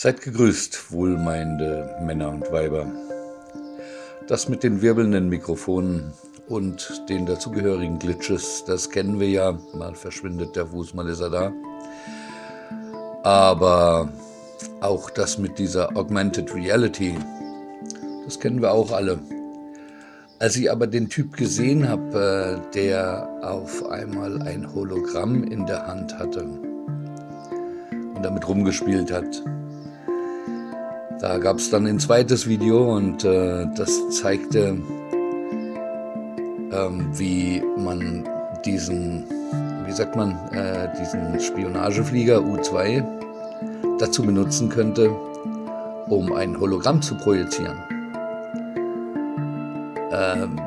Seid gegrüßt, wohlmeinende Männer und Weiber. Das mit den wirbelnden Mikrofonen und den dazugehörigen Glitches, das kennen wir ja. Mal verschwindet der Fuß, mal ist er da. Aber auch das mit dieser Augmented Reality, das kennen wir auch alle. Als ich aber den Typ gesehen habe, äh, der auf einmal ein Hologramm in der Hand hatte und damit rumgespielt hat, da gab es dann ein zweites Video und äh, das zeigte, ähm, wie man diesen, wie sagt man, äh, diesen Spionageflieger U-2 dazu benutzen könnte, um ein Hologramm zu projizieren. Ähm,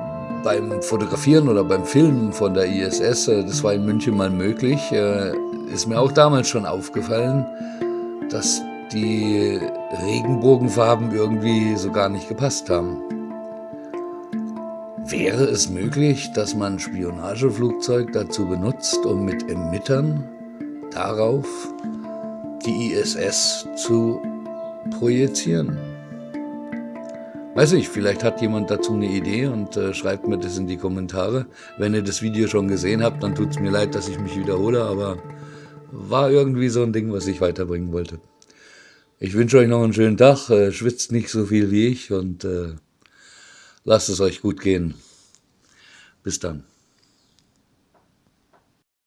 beim Fotografieren oder beim Filmen von der ISS, äh, das war in München mal möglich, äh, ist mir auch damals schon aufgefallen, dass die Regenbogenfarben irgendwie so gar nicht gepasst haben. Wäre es möglich, dass man Spionageflugzeug dazu benutzt, um mit Emittern darauf die ISS zu projizieren? Weiß ich, vielleicht hat jemand dazu eine Idee und äh, schreibt mir das in die Kommentare. Wenn ihr das Video schon gesehen habt, dann tut es mir leid, dass ich mich wiederhole, aber war irgendwie so ein Ding, was ich weiterbringen wollte. Ich wünsche euch noch einen schönen Tag, äh, schwitzt nicht so viel wie ich und äh, lasst es euch gut gehen. Bis dann.